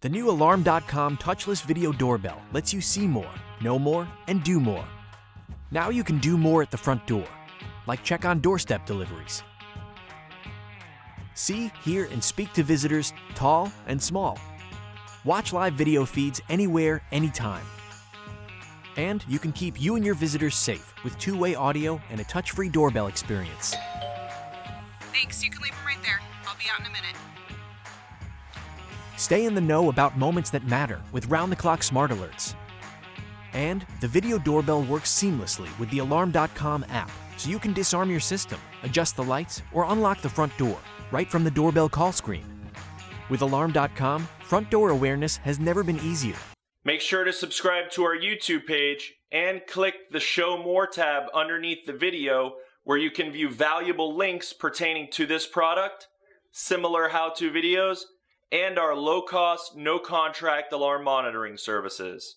The new Alarm.com touchless video doorbell lets you see more, know more, and do more. Now you can do more at the front door, like check on doorstep deliveries. See, hear, and speak to visitors, tall and small. Watch live video feeds anywhere, anytime. And you can keep you and your visitors safe with two way audio and a touch free doorbell experience. Thanks, you can leave them right there. I'll be out in a minute. Stay in the know about moments that matter with round the clock smart alerts. And the video doorbell works seamlessly with the Alarm.com app, so you can disarm your system, adjust the lights, or unlock the front door right from the doorbell call screen. With Alarm.com, front door awareness has never been easier. Make sure to subscribe to our YouTube page and click the Show More tab underneath the video where you can view valuable links pertaining to this product, similar how to videos, and our low cost, no contract alarm monitoring services.